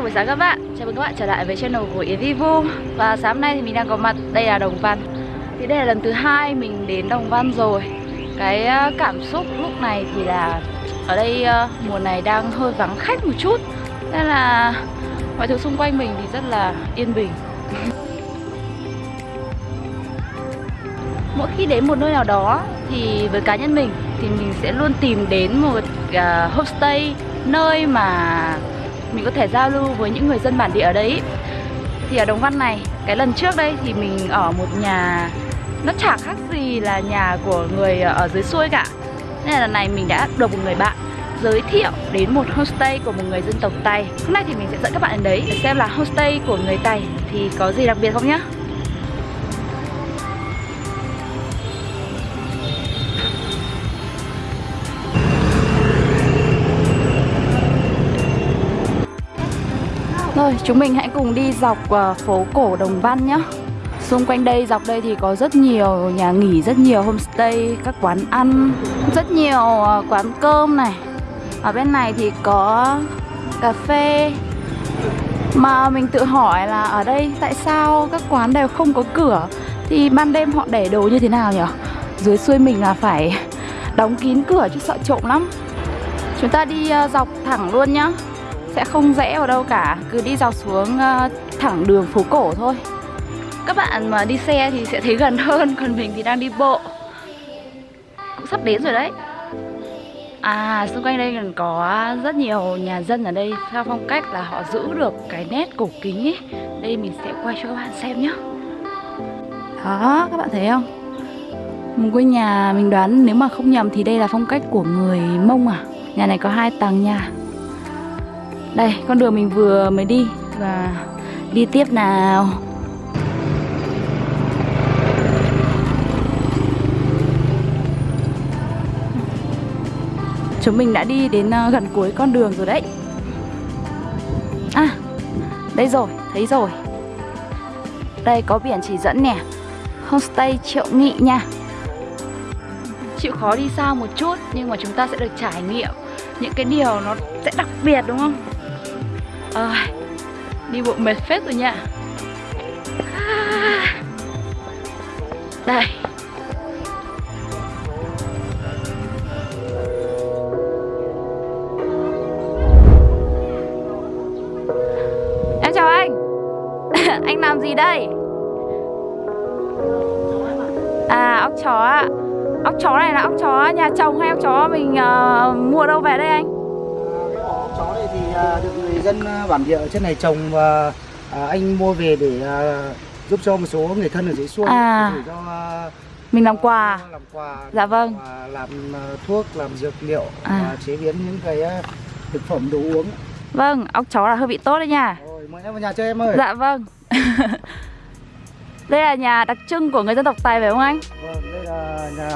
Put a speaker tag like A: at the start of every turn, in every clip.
A: Chào buổi sáng các bạn. Chào mừng các bạn trở lại với channel của Yến Và sáng nay thì mình đang có mặt Đây là Đồng Văn. Thì đây là lần thứ hai mình đến Đồng Văn rồi. Cái ờ, cảm xúc lúc này thì là Ở đây ờ, mùa này đang hơi vắng khách một chút. Nên là mọi thứ xung quanh mình thì rất là yên bình. Mỗi khi đến một nơi nào đó thì với cá nhân mình thì mình sẽ luôn tìm đến một uh, homestay nơi mà mình có thể giao lưu với những người dân bản địa ở đấy. Thì ở Đồng Văn này, cái lần trước đây thì mình ở một nhà, nó chả khác gì là nhà của người ở dưới xuôi cả. Nên là lần này mình đã được một người bạn giới thiệu đến một homestay của một người dân tộc Tây Hôm nay thì mình sẽ dẫn các bạn đến đấy để xem là homestay của người Tây thì có gì đặc biệt không nhá? Thôi chúng mình hãy cùng đi dọc uh, phố cổ Đồng Văn nhé Xung quanh đây, dọc đây thì có rất nhiều nhà nghỉ, rất nhiều homestay, các quán ăn Rất nhiều uh, quán cơm này. Ở bên này thì có cà phê. Mà mình tự hỏi là ở đây tại sao các quán đều không có cửa? Thì ban đêm họ để đồ như thế nào nhỉ? Dưới xuôi mình là phải đóng kín cửa chứ sợ trộm lắm. Chúng ta đi uh, dọc thẳng luôn nhá sẽ không rẽ vào đâu cả cứ đi dọc xuống uh, thẳng đường phố cổ thôi. Các bạn mà đi xe thì sẽ thấy gần hơn còn mình thì đang đi bộ. Cũng sắp đến rồi đấy. À xung quanh đây còn có rất nhiều nhà dân ở đây. Theo phong cách là họ giữ được cái nét cổ kính ấy. Đây mình sẽ quay cho các bạn xem nhé đó các bạn thấy không? Một ngôi nhà mình đoán nếu mà không nhầm thì đây là phong cách của người mông à? Nhà này có hai tầng nhà đây, con đường mình vừa mới đi. Và đi tiếp nào. Chúng mình đã đi đến ờ, gần cuối con đường rồi đấy. À, đây rồi, thấy rồi. Đây có biển chỉ dẫn nè. Homestay Triệu Nghị nha. Chịu khó đi xa một chút Nhưng mà chúng ta sẽ được trải nghiệm Những cái điều nó sẽ đặc biệt đúng không? À, Đi bộ mệt phết rồi nha à, Đây. Em chào anh. Anh làm gì đây? À ốc chó ạ. Ốc chó này là ốc chó nhà chồng hay ốc chó mình uh, mua đâu
B: được người dân à, bản địa ở trên này trồng và à, anh mua về để giúp cho một số người thân ở dưới xuôi
A: à.
B: để cho
A: mình làm quà.
B: làm quà
A: dạ vâng.
B: làm thuốc làm dược liệu
A: à.
B: và chế biến những cái thực phẩm đồ uống.
A: Vâng ốc chó là hơi bị tốt đấy nha.
B: Rồi mời em vào nhà chơi em ơi.
A: Dạ vâng. Đây là nhà đặc trưng của người dân tộc Tài phải không anh?
B: Vâng đây là nhà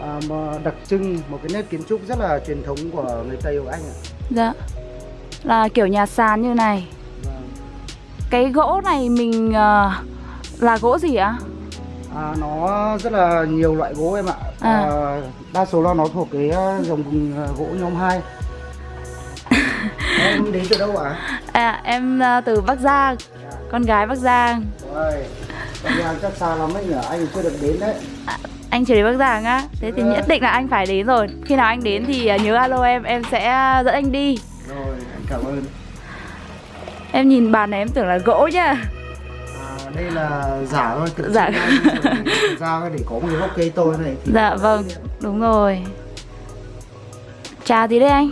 B: à, đặc trưng một cái nét kiến trúc rất là truyền thống của người Tây của anh ạ.
A: Dạ Là kiểu nhà sàn như này. Cái gỗ này mình uh, là gỗ gì ạ?
B: À, nó rất là nhiều loại gỗ em ạ à. À, Đa số là nó thuộc cái ờ, dòng gỗ nhóm 2 Em đến từ đâu ạ?
A: À? em từ Bắc Giang dạ. Con gái Bắc Giang
B: Rồi Bắc Giang chắc xa lắm đấy nhỉ, anh chưa được đến đấy
A: à, anh chưa đến Bắc Giang á Thế thì nhất định là anh phải đến rồi Khi nào anh đến thì à, nhớ alo em Em sẽ dẫn anh đi
B: Rồi cảm ơn.
A: Em nhìn bàn này em tưởng là gỗ nhá à,
B: Đây là giả thôi Tự
A: Giả.
B: ra để có một cái gốc cây to này
A: thì Dạ vâng đúng rồi. Trà gì đây anh?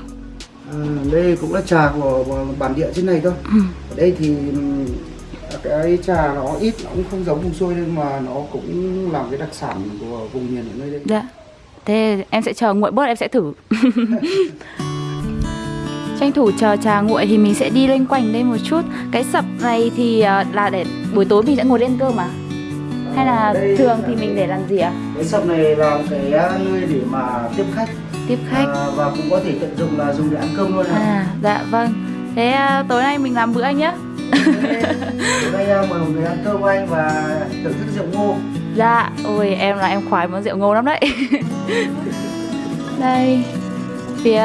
B: À, đây cũng là trà của, bản địa trên này thôi. Ừ. Ở đây thì cái trà nó ít nó cũng không giống vùng xuôi nhưng mà nó cũng làm cái đặc sản của vùng miền ở nơi đây.
A: Dạ. Thế em sẽ chờ nguội bớt em sẽ thử tranh thủ chờ trà nguội thì mình sẽ đi lên quanh đây một chút. Cái sập này thì ờ, là để buổi tối mình sẽ ngồi lên cơm à? Hay là đây thường thì mình để làm gì ạ? À?
B: cái sập này là cái ờ, nơi để mà tiếp khách.
A: Tiếp khách.
B: À, và cũng có thể tận dụng là dùng để ăn cơm luôn
A: à dạ vâng. Thế uh, tối nay mình làm bữa anh nhé
B: đây à, mời một người ăn cơm anh và thưởng thức rượu ngô.
A: Dạ, ôi em là em khoái món rượu ngô lắm đấy. Đây Phía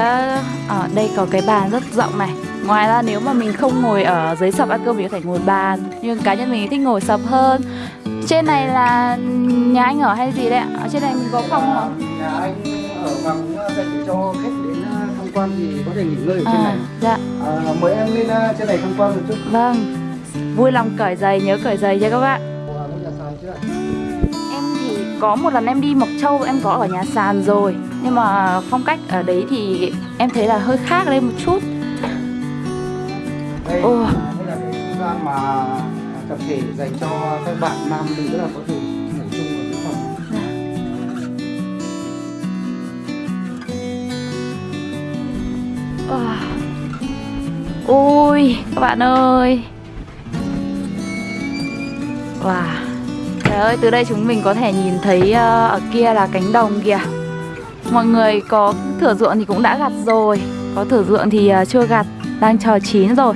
A: ở đây có cái bàn rất rộng này Ngoài ra nếu mà mình không ngồi ở dưới sập ăn cơm mình có thể ngồi bàn Nhưng cá nhân mình thích ngồi sập hơn Trên này là nhà anh ở hay gì đấy ạ? Ở trên này mình có phòng không?
B: Nhà anh ở cũng ờ, dành cho khách đến ờ, tham quan thì có thể nghỉ ngơi ở trên này.
A: À, dạ,
B: À, mời em lên ờ, trên này tham quan một chút.
A: vâng Vui lòng cởi giày, nhớ cởi giày nha các bạn
B: À?
A: Em thì có một lần em đi Mộc Châu em có ở nhà sàn rồi Nhưng mà phong cách ở đấy thì em thấy là hơi khác lên một chút.
B: Đây, à, đây là cái không gian mà tập thể dành cho các bạn nam nữ là có thể ngủ chung ở cái phòng.
A: Wow. Ui, các bạn ơi. Wow. Trời ơi, từ đây chúng mình có thể nhìn thấy ờ, ở kia là cánh đồng kìa Mọi người có thửa ruộng thì cũng đã gặt rồi. Có thửa ruộng thì ờ, chưa gặt, đang chờ chín rồi.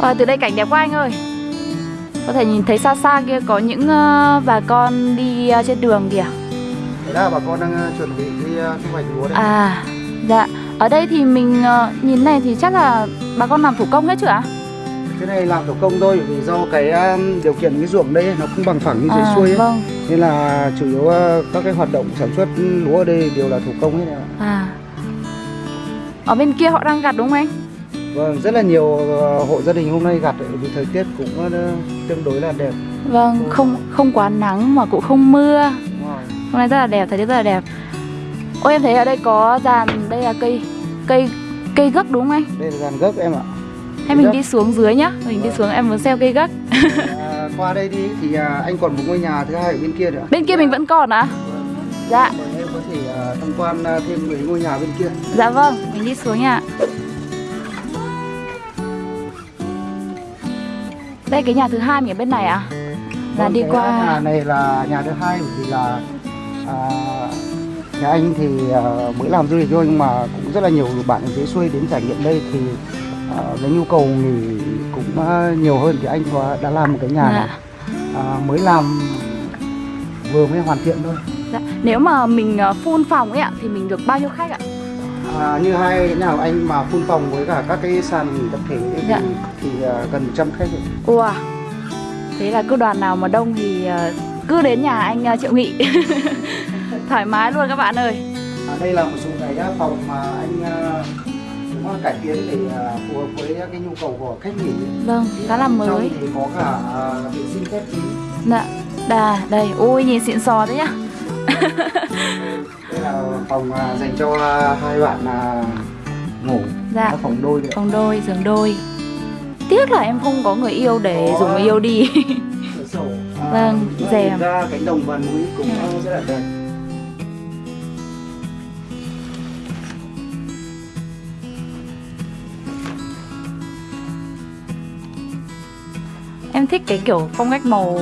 A: Wow, từ đây cảnh đẹp quá anh ơi. Có thể nhìn thấy xa xa kia có những ờ, bà con đi ờ, trên đường kìa.
B: Thế là bà con đang chuẩn bị đi thu hoạch lúa đấy.
A: À, dạ. Ở đây thì mình nhìn này thì chắc là bà con làm thủ công hết chưa ạ?
B: Cái này làm thủ công thôi vì do cái um, điều kiện cái ruộng đây nó không bằng phẳng như dưới
A: à,
B: xuôi ấy.
A: Vâng,
B: Nên là chủ yếu uh, các cái hoạt động sản xuất lúa ở đây đều là thủ công hết ạ.
A: à Ở bên kia họ đang gặt đúng không anh?
B: Vâng, rất là nhiều uh, hộ gia đình hôm nay gặt vì thời tiết cũng uh, tương đối là đẹp.
A: Vâng, không không quá nắng mà cũng không mưa
B: rồi.
A: Hôm nay rất là đẹp, thời tiết rất là đẹp Ôi em thấy ở đây có dàn, đây là cây cây cây gấc đúng không anh?
B: Đây là dàn gốc em ạ.
A: Hay mình đi xuống dưới nhá Mình đi
B: Vâng.
A: xuống em muốn xem cây gấc
B: À, qua đây đi thì à, anh còn một ngôi nhà thứ hai ở bên kia nữa.
A: Bên kia mình vẫn còn à? Dạ,
B: Mời em có thể à, tham quan à, thêm mấy ngôi nhà bên kia.
A: dạ vâng, mình đi xuống nha Đây cái nhà thứ hai mình ở bên này à? Là
B: Vâng,
A: đi qua
B: nhà này là nhà thứ hai bởi vì là à, nhà anh thì à, mới làm du lịch thôi nhưng mà cũng rất là nhiều bạn ở dưới xuôi đến trải nghiệm đây thì à, cái nhu cầu nghỉ cũng à, nhiều hơn thì anh có đã làm một cái nhà
A: Dạ.
B: à, mới làm vừa mới hoàn thiện thôi
A: Dạ. Nếu mà mình ờ, full phòng ấy ạ thì mình được bao nhiêu khách ạ?
B: à, như hai cái nào anh mà phun phòng với cả các cái sàn nghỉ tập thể ấy
A: Dạ.
B: thì, thì à, gần 100 khách rồi.
A: Wow. Thế là cứ đoàn nào mà đông thì ờ, cứ đến nhà anh ờ, Triệu Nghị. Thoải mái luôn các bạn ơi.
B: À, đây là một số cái phòng mà anh à, cải tiến để à, phù hợp với cái nhu cầu của khách nghỉ
A: Vâng, khá là
B: Trong
A: mới.
B: thì có cả à, vệ sinh khép kín
A: Dạ. Đà, đây, ui nhìn xịn sò đấy nhá.
B: đây là phòng à, dành cho hai bạn ngủ
A: Dạ.
B: Phòng đôi đấy
A: Phòng đôi, giường đôi. Tiếc là em không có người yêu để
B: Có.
A: dùng người yêu đi.
B: sổ à,
A: Vâng, rèm.
B: ra cánh đồng và núi cũng à, rất là đẹp
A: thích cái kiểu phong cách màu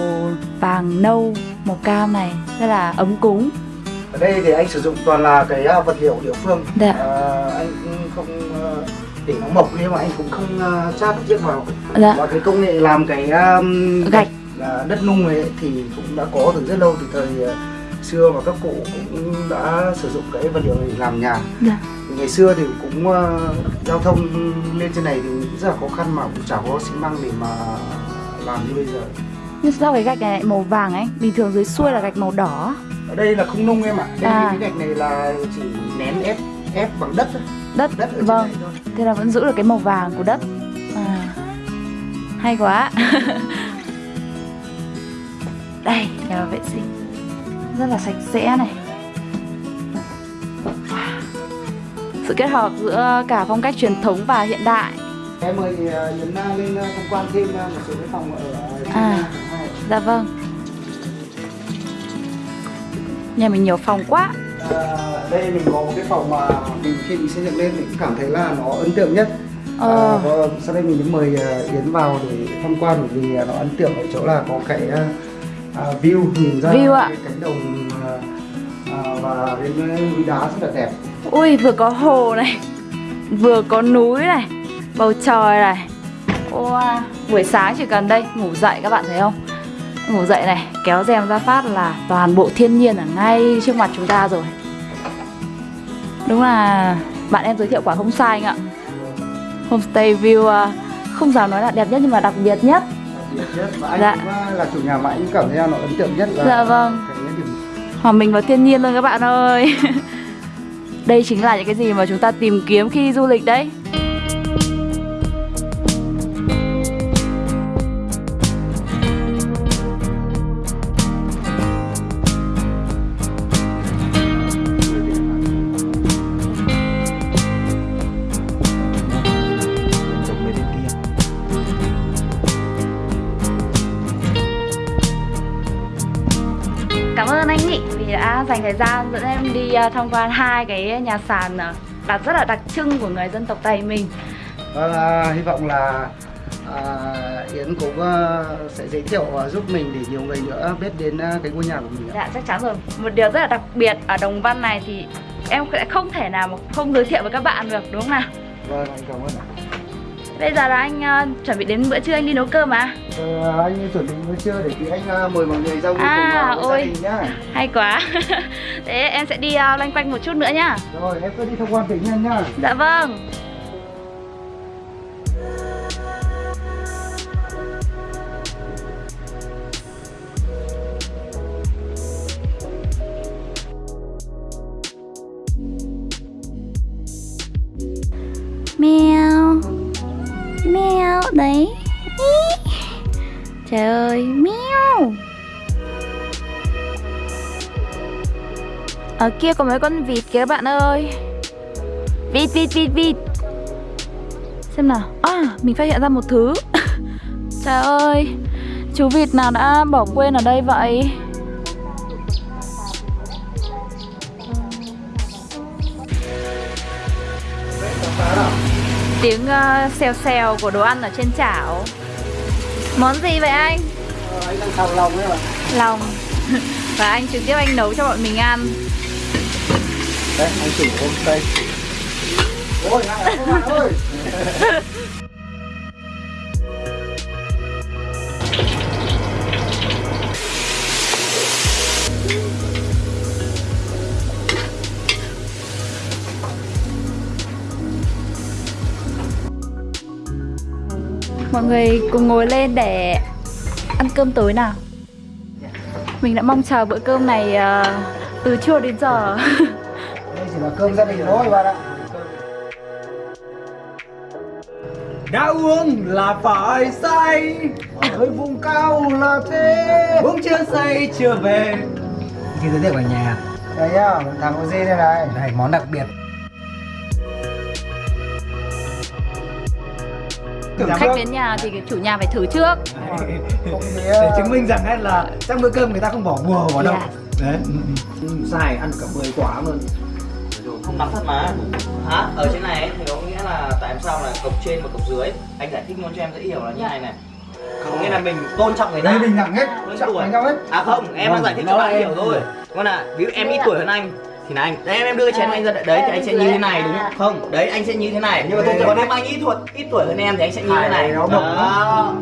A: vàng nâu, màu cam này, rất là ấm cúng.
B: ở đây thì anh sử dụng toàn là cái à, vật liệu địa phương
A: Dạ.
B: à, anh không à, để nó mộc nhưng mà anh cũng không à, chát chiếc vào
A: Dạ.
B: và cái công nghệ làm cái um,
A: Gạch.
B: là đất nung ấy thì cũng đã có từ rất lâu từ thời xưa và các cụ cũng đã sử dụng cái vật liệu này để làm nhà
A: Dạ.
B: Ngày xưa thì cũng uh, giao thông lên trên này thì rất là khó khăn mà cũng chả có xi măng để mà làm như bây giờ
A: Nhưng sao cái gạch này lại màu vàng ấy? Bình thường dưới xuôi là gạch màu đỏ.
B: ở đây là không nung em ạ đây
A: À.
B: cái gạch này là chỉ nén ép ép bằng đất thôi
A: Đất,
B: đất ở trên
A: vâng.
B: này thôi
A: Thế là vẫn giữ được cái màu vàng của đất à, Hay quá Đây, nhà vệ sinh Rất là sạch sẽ này. Sự kết hợp giữa cả phong cách truyền thống và hiện đại
B: em mời Yến uh, lên uh, tham quan thêm một số cái phòng ở
A: À. Dạ vâng Nhà mình nhiều phòng quá
B: À, đây mình có một cái phòng mà mình khi mình xây dựng lên mình cảm thấy là nó ấn tượng nhất
A: Ờ.
B: à, và sau đây mình mời Yến vào để tham quan bởi vì nó ấn tượng ở chỗ là có cái à, view nhìn ra
A: View ạ.
B: cánh đồng à, và đến núi đá rất là đẹp
A: Ui vừa có hồ này Vừa có núi này Bầu trời này. Wow. Buổi sáng chỉ cần đây ngủ dậy các bạn thấy không? Ngủ dậy này kéo rèm ra phát là toàn bộ thiên nhiên ở ngay trước mặt chúng ta rồi. Đúng là bạn em giới thiệu quả không sai anh ạ. Homestay view ờ, không dám nói là đẹp nhất nhưng mà đặc biệt nhất.
B: Nhất và anh
A: Dạ.
B: là chủ nhà mà anh cảm thấy là nó ấn tượng nhất là
A: Dạ vâng.
B: điểm.
A: Hòa mình vào thiên nhiên luôn các bạn ơi. Đây chính là những cái gì mà chúng ta tìm kiếm khi du lịch đấy đã dành thời gian dẫn em đi ờ, tham quan hai cái nhà sàn ờ, đặc rất là đặc trưng của người dân tộc Tây mình
B: Vâng, à, hy vọng là à, Yến cũng à, sẽ giới thiệu à, giúp mình để nhiều người nữa biết đến à, cái ngôi nhà của mình.
A: Dạ chắc chắn rồi Một điều rất là đặc biệt ở Đồng Văn này thì em sẽ không thể nào mà không giới thiệu với các bạn được đúng không nào
B: Vâng, anh cảm ơn ạ.
A: Bây giờ là anh ờ, chuẩn bị đến bữa trưa anh đi nấu cơm à
B: Ờ, anh chuẩn bị bữa trưa để tí anh à, mời mọi người ra
A: À,
B: cùng
A: ôi.
B: gia đình nhá.
A: Hay quá Thế em sẽ đi uh, loanh quanh một chút nữa nhá
B: Rồi, em cứ đi tham quan tỉnh nhân nhá.
A: Dạ vâng Trời ơi miêu Ở kia có mấy con vịt kìa các bạn ơi. Vịt vịt vịt vịt. Xem nào. À mình phát hiện ra một thứ. Trời ơi Chú vịt nào đã bỏ quên ở đây vậy? Tiếng uh, xèo xèo của đồ ăn ở trên chảo. Món gì vậy anh?
B: Ờ, anh đang xào lòng đấy mà.
A: Lòng Và anh trực tiếp anh nấu cho bọn mình ăn
B: Đấy, anh chủ. Ôi, hai các bạn ơi.
A: Mọi người cùng ngồi lên để ăn cơm tối nào Mình đã mong chờ bữa cơm này ờ, từ trưa đến giờ
B: Đây chỉ là cơm gia đình thôi bạn ạ.
C: đã uống là phải say
B: Ở vùng cao là thế.
C: uống chưa say chưa về thì giới thiệu ở nhà
B: Đây nhá, thằng OG đây này.
C: đây món đặc biệt
A: Khách đến nhà thì cái chủ nhà phải thử trước.
C: Để
B: à,
C: chứng minh rằng là trong bữa cơm người ta không bỏ bùa vào đâu.
A: Dạ.
C: đấy ừ, sai ăn cả 10 quả luôn.
D: Không nắm thật mà. Hả? Ở trên này ấy, thì có nghĩa là tại sao là cộc trên và cộc dưới? Anh giải thích luôn cho em dễ hiểu là như này này. Có nghĩa là mình tôn trọng người ta.
B: Bình đẳng hết,
D: tuổi.
B: nhau hết.
D: à không em đang giải thích cho bạn hiểu thôi. Con là ví dụ em ít tuổi hơn anh thì là anh đấy em em đưa chén anh ra đấy thì anh sẽ như thế này đúng không? Đấy anh sẽ như thế này. Nhưng mà còn nếu anh ít tuổi? Ít tuổi hơn em thì anh sẽ như thế này.
B: nó
D: đó